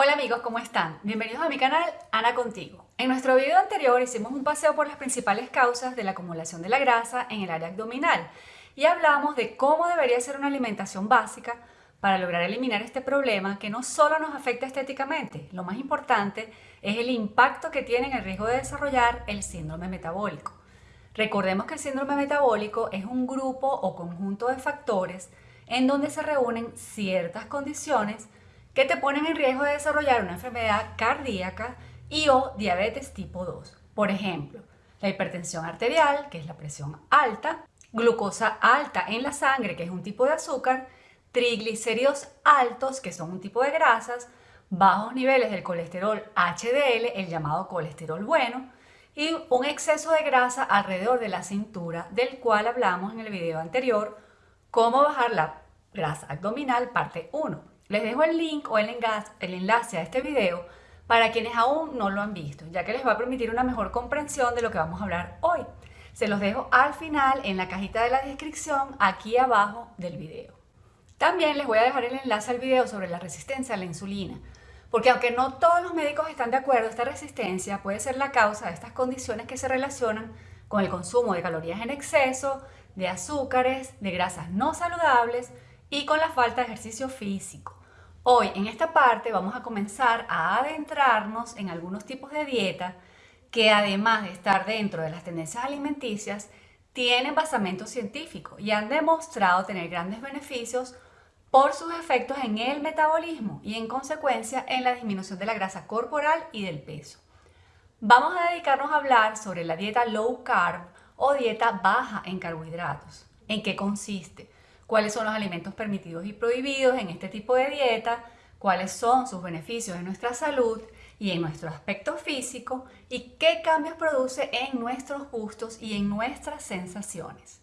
Hola amigos, ¿cómo están? Bienvenidos a mi canal Ana Contigo. En nuestro video anterior hicimos un paseo por las principales causas de la acumulación de la grasa en el área abdominal y hablamos de cómo debería ser una alimentación básica para lograr eliminar este problema que no solo nos afecta estéticamente, lo más importante es el impacto que tiene en el riesgo de desarrollar el síndrome metabólico. Recordemos que el síndrome metabólico es un grupo o conjunto de factores en donde se reúnen ciertas condiciones que te ponen en riesgo de desarrollar una enfermedad cardíaca y o diabetes tipo 2. Por ejemplo, la hipertensión arterial, que es la presión alta, glucosa alta en la sangre, que es un tipo de azúcar, triglicéridos altos, que son un tipo de grasas, bajos niveles del colesterol HDL, el llamado colesterol bueno, y un exceso de grasa alrededor de la cintura, del cual hablamos en el video anterior, cómo bajar la grasa abdominal, parte 1. Les dejo el link o el enlace, a este video para quienes aún no lo han visto, ya que les va a permitir una mejor comprensión de lo que vamos a hablar hoy. Se los dejo al final en la cajita de la descripción aquí abajo del video. También les voy a dejar el enlace al video sobre la resistencia a la insulina, porque aunque no todos los médicos están de acuerdo, esta resistencia puede ser la causa de estas condiciones que se relacionan con el consumo de calorías en exceso, de azúcares, de grasas no saludables y con la falta de ejercicio físico. Hoy en esta parte vamos a comenzar a adentrarnos en algunos tipos de dieta que además de estar dentro de las tendencias alimenticias, tienen basamento científico y han demostrado tener grandes beneficios por sus efectos en el metabolismo y en consecuencia en la disminución de la grasa corporal y del peso. Vamos a dedicarnos a hablar sobre la dieta low carb o dieta baja en carbohidratos. ¿En qué consiste? Cuáles son los alimentos permitidos y prohibidos en este tipo de dieta, cuáles son sus beneficios en nuestra salud y en nuestro aspecto físico y qué cambios produce en nuestros gustos y en nuestras sensaciones.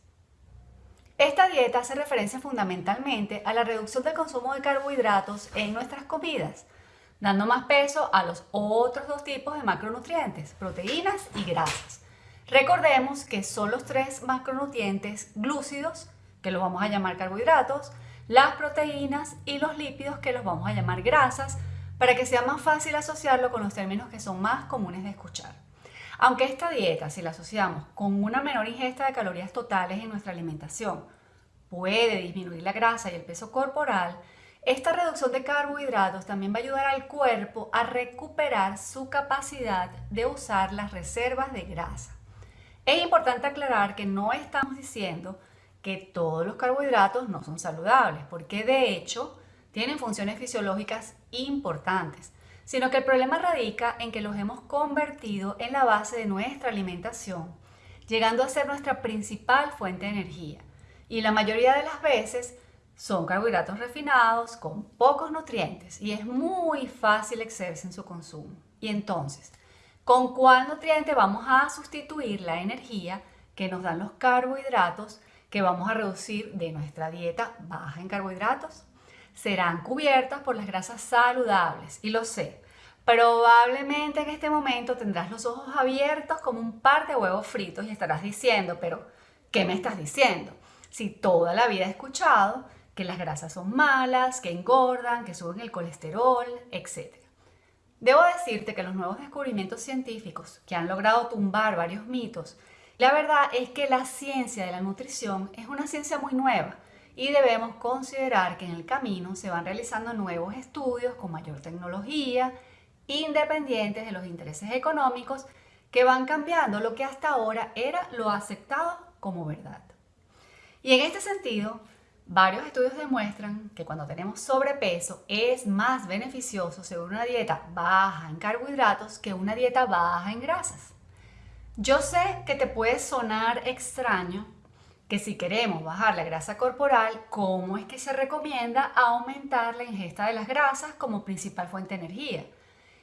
Esta dieta hace referencia fundamentalmente a la reducción del consumo de carbohidratos en nuestras comidas, dando más peso a los otros dos tipos de macronutrientes, proteínas y grasas. Recordemos que son los tres macronutrientes glúcidos, que los vamos a llamar carbohidratos, las proteínas y los lípidos, que los vamos a llamar grasas, para que sea más fácil asociarlo con los términos que son más comunes de escuchar. Aunque esta dieta, si la asociamos con una menor ingesta de calorías totales en nuestra alimentación, puede disminuir la grasa y el peso corporal, esta reducción de carbohidratos también va a ayudar al cuerpo a recuperar su capacidad de usar las reservas de grasa. Es importante aclarar que no estamos diciendo que todos los carbohidratos no son saludables, porque de hecho tienen funciones fisiológicas importantes, sino que el problema radica en que los hemos convertido en la base de nuestra alimentación, llegando a ser nuestra principal fuente de energía. Y la mayoría de las veces son carbohidratos refinados con pocos nutrientes y es muy fácil excederse en su consumo. Y entonces, ¿con cuál nutriente vamos a sustituir la energía que nos dan los carbohidratos que vamos a reducir de nuestra dieta baja en carbohidratos serán cubiertas por las grasas saludables. Y lo sé, probablemente en este momento tendrás los ojos abiertos como un par de huevos fritos y estarás diciendo, pero ¿qué me estás diciendo? Si toda la vida he escuchado que las grasas son malas, que engordan, que suben el colesterol, etc. Debo decirte que los nuevos descubrimientos científicos que han logrado tumbar varios mitos la verdad es que la ciencia de la nutrición es una ciencia muy nueva y debemos considerar que en el camino se van realizando nuevos estudios con mayor tecnología, independientes de los intereses económicos, que van cambiando lo que hasta ahora era lo aceptado como verdad. Y en este sentido, varios estudios demuestran que cuando tenemos sobrepeso es más beneficioso según una dieta baja en carbohidratos que una dieta baja en grasas. Yo sé que te puede sonar extraño que si queremos bajar la grasa corporal, ¿cómo es que se recomienda aumentar la ingesta de las grasas como principal fuente de energía?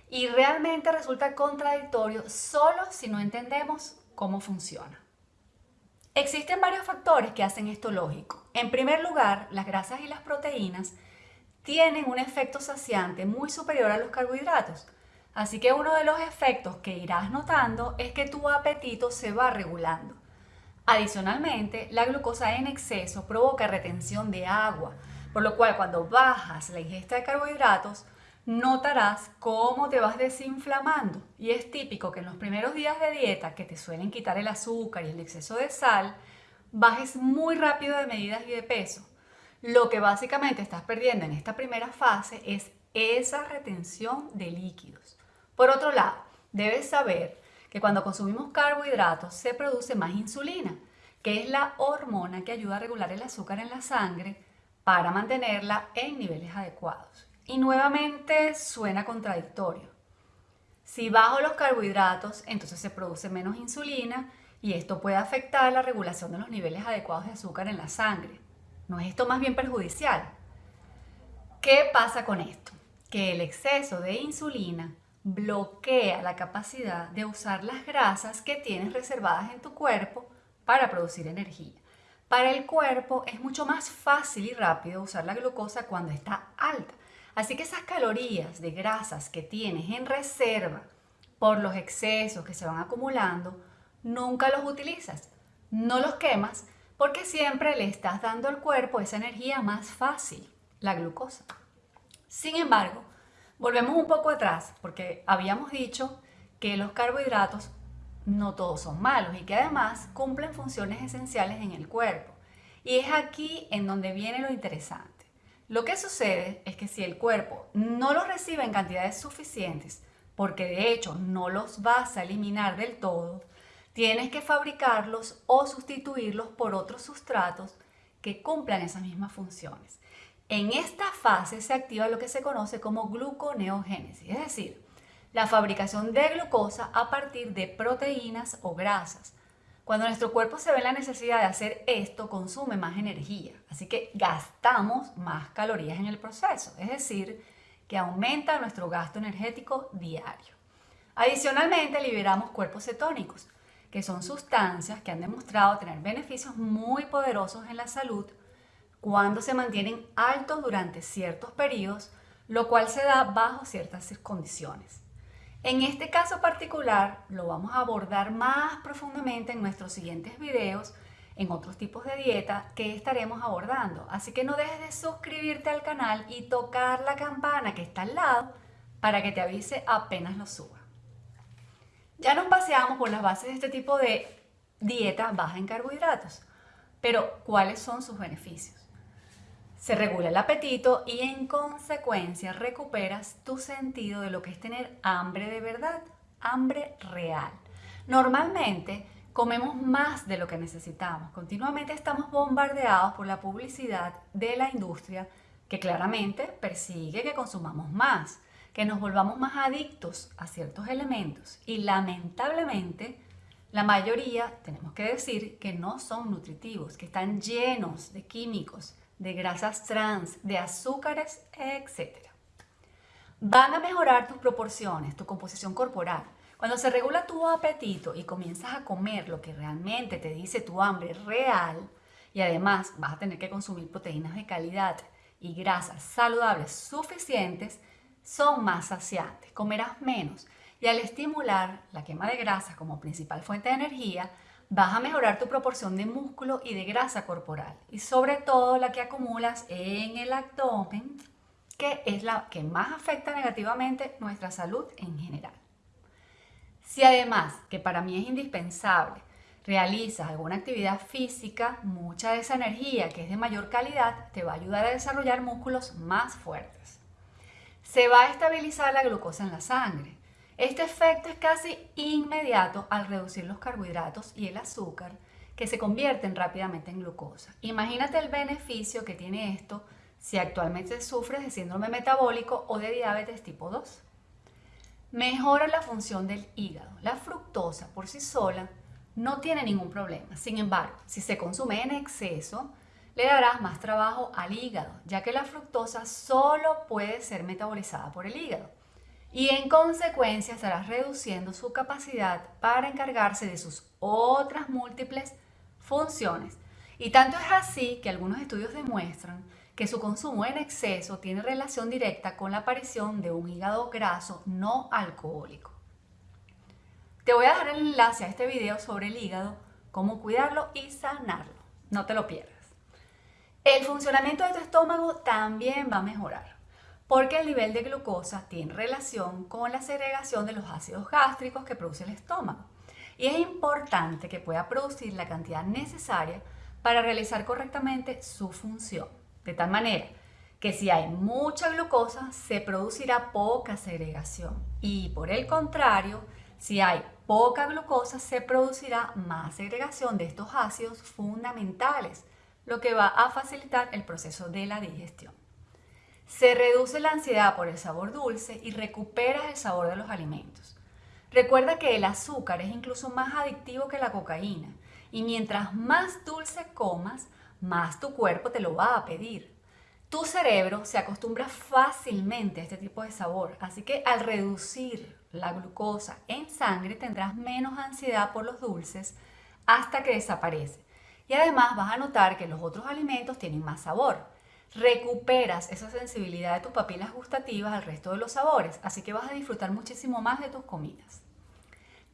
Y realmente resulta contradictorio solo si no entendemos cómo funciona. Existen varios factores que hacen esto lógico. En primer lugar, las grasas y las proteínas tienen un efecto saciante muy superior a los carbohidratos, Así que uno de los efectos que irás notando es que tu apetito se va regulando. Adicionalmente, la glucosa en exceso provoca retención de agua, por lo cual cuando bajas la ingesta de carbohidratos, notarás cómo te vas desinflamando. Y es típico que en los primeros días de dieta, que te suelen quitar el azúcar y el exceso de sal, bajes muy rápido de medidas y de peso. Lo que básicamente estás perdiendo en esta primera fase es esa retención de líquidos. Por otro lado, debes saber que cuando consumimos carbohidratos se produce más insulina, que es la hormona que ayuda a regular el azúcar en la sangre para mantenerla en niveles adecuados. Y nuevamente suena contradictorio. Si bajo los carbohidratos, entonces se produce menos insulina y esto puede afectar la regulación de los niveles adecuados de azúcar en la sangre. ¿No es esto más bien perjudicial? ¿Qué pasa con esto? Que el exceso de insulina bloquea la capacidad de usar las grasas que tienes reservadas en tu cuerpo para producir energía. Para el cuerpo es mucho más fácil y rápido usar la glucosa cuando está alta. Así que esas calorías de grasas que tienes en reserva por los excesos que se van acumulando, nunca los utilizas, no los quemas porque siempre le estás dando al cuerpo esa energía más fácil, la glucosa. Sin embargo, volvemos un poco atrás porque habíamos dicho que los carbohidratos no todos son malos y que además cumplen funciones esenciales en el cuerpo. Y es aquí en donde viene lo interesante. Lo que sucede es que si el cuerpo no los recibe en cantidades suficientes, porque de hecho no los vas a eliminar del todo, tienes que fabricarlos o sustituirlos por otros sustratos que cumplan esas mismas funciones. En esta fase se activa lo que se conoce como gluconeogénesis, es decir, la fabricación de glucosa a partir de proteínas o grasas, cuando nuestro cuerpo se ve la necesidad de hacer esto, consume más energía, así que gastamos más calorías en el proceso, es decir, que aumenta nuestro gasto energético diario. Adicionalmente, liberamos cuerpos cetónicos, que son sustancias que han demostrado tener beneficios muy poderosos en la salud cuando se mantienen altos durante ciertos periodos, lo cual se da bajo ciertas condiciones. En este caso particular lo vamos a abordar más profundamente en nuestros siguientes videos en otros tipos de dieta que estaremos abordando. Así que no dejes de suscribirte al canal y tocar la campana que está al lado para que te avise apenas lo suba. Ya nos paseamos por las bases de este tipo de dieta baja en carbohidratos, pero ¿cuáles son sus beneficios? Se regula el apetito y en consecuencia recuperas tu sentido de lo que es tener hambre de verdad, hambre real. Normalmente comemos más de lo que necesitamos. Continuamente estamos bombardeados por la publicidad de la industria que claramente persigue que consumamos más, que nos volvamos más adictos a ciertos elementos y lamentablemente la mayoría, tenemos que decir, que no son nutritivos, que están llenos de químicos, de grasas trans, de azúcares, etc. Van a mejorar tus proporciones, tu composición corporal. Cuando se regula tu apetito y comienzas a comer lo que realmente te dice tu hambre real, y además vas a tener que consumir proteínas de calidad y grasas saludables suficientes, son más saciantes, comerás menos y al estimular la quema de grasa como principal fuente de energía, vas a mejorar tu proporción de músculo y de grasa corporal y sobre todo la que acumulas en el abdomen, que es la que más afecta negativamente nuestra salud en general. Si además, que para mí es indispensable, realizas alguna actividad física, mucha de esa energía que es de mayor calidad te va a ayudar a desarrollar músculos más fuertes. Se va a estabilizar la glucosa en la sangre, este efecto es casi inmediato al reducir los carbohidratos y el azúcar que se convierten rápidamente en glucosa. Imagínate el beneficio que tiene esto si actualmente sufres de síndrome metabólico o de diabetes tipo 2. Mejora la función del hígado. La fructosa por sí sola no tiene ningún problema. Sin embargo, si se consume en exceso, le darás más trabajo al hígado, ya que la fructosa solo puede ser metabolizada por el hígado y en consecuencia estarás reduciendo su capacidad para encargarse de sus otras múltiples funciones. Y tanto es así que algunos estudios demuestran que su consumo en exceso tiene relación directa con la aparición de un hígado graso no alcohólico. Te voy a dejar el enlace a este video sobre el hígado, cómo cuidarlo y sanarlo. No te lo pierdas. El funcionamiento de tu estómago también va a mejorar porque el nivel de glucosa tiene relación con la segregación de los ácidos gástricos que produce el estómago. Y es importante que pueda producir la cantidad necesaria para realizar correctamente su función. De tal manera que si hay mucha glucosa, se producirá poca segregación. Y por el contrario, si hay poca glucosa, se producirá más segregación de estos ácidos fundamentales, lo que va a facilitar el proceso de la digestión. Se reduce la ansiedad por el sabor dulce y recuperas el sabor de los alimentos. Recuerda que el azúcar es incluso más adictivo que la cocaína y mientras más dulce comas, más tu cuerpo te lo va a pedir. Tu cerebro se acostumbra fácilmente a este tipo de sabor, así que al reducir la glucosa en sangre tendrás menos ansiedad por los dulces hasta que desaparece. Y además vas a notar que los otros alimentos tienen más sabor recuperas esa sensibilidad de tus papilas gustativas al resto de los sabores, así que vas a disfrutar muchísimo más de tus comidas.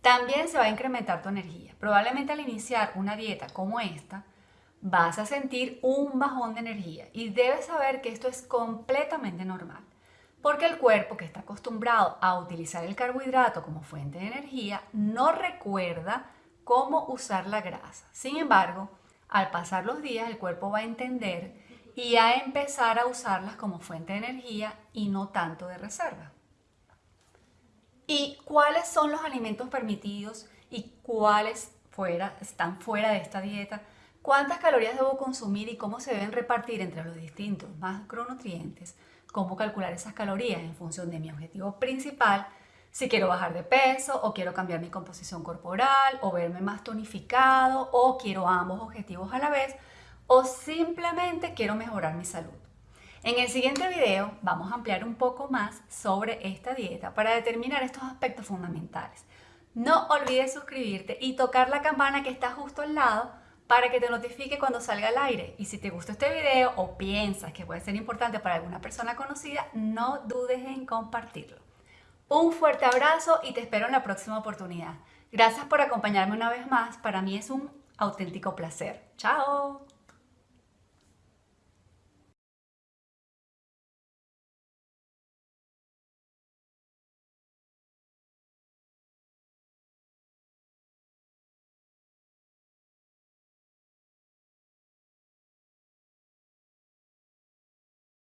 También se va a incrementar tu energía. Probablemente al iniciar una dieta como esta, vas a sentir un bajón de energía y debes saber que esto es completamente normal, porque el cuerpo que está acostumbrado a utilizar el carbohidrato como fuente de energía no recuerda cómo usar la grasa. Sin embargo, al pasar los días el cuerpo va a entender y a empezar a usarlas como fuente de energía y no tanto de reserva. ¿Y cuáles son los alimentos permitidos y cuáles fuera, están fuera de esta dieta? ¿Cuántas calorías debo consumir y cómo se deben repartir entre los distintos macronutrientes? ¿Cómo calcular esas calorías en función de mi objetivo principal? Si quiero bajar de peso o quiero cambiar mi composición corporal o verme más tonificado o quiero ambos objetivos a la vez o simplemente quiero mejorar mi salud. En el siguiente video vamos a ampliar un poco más sobre esta dieta para determinar estos aspectos fundamentales. No olvides suscribirte y tocar la campana que está justo al lado para que te notifique cuando salga al aire. Y si te gustó este video o piensas que puede ser importante para alguna persona conocida, no dudes en compartirlo. Un fuerte abrazo y te espero en la próxima oportunidad. Gracias por acompañarme una vez más. Para mí es un auténtico placer. ¡Chao!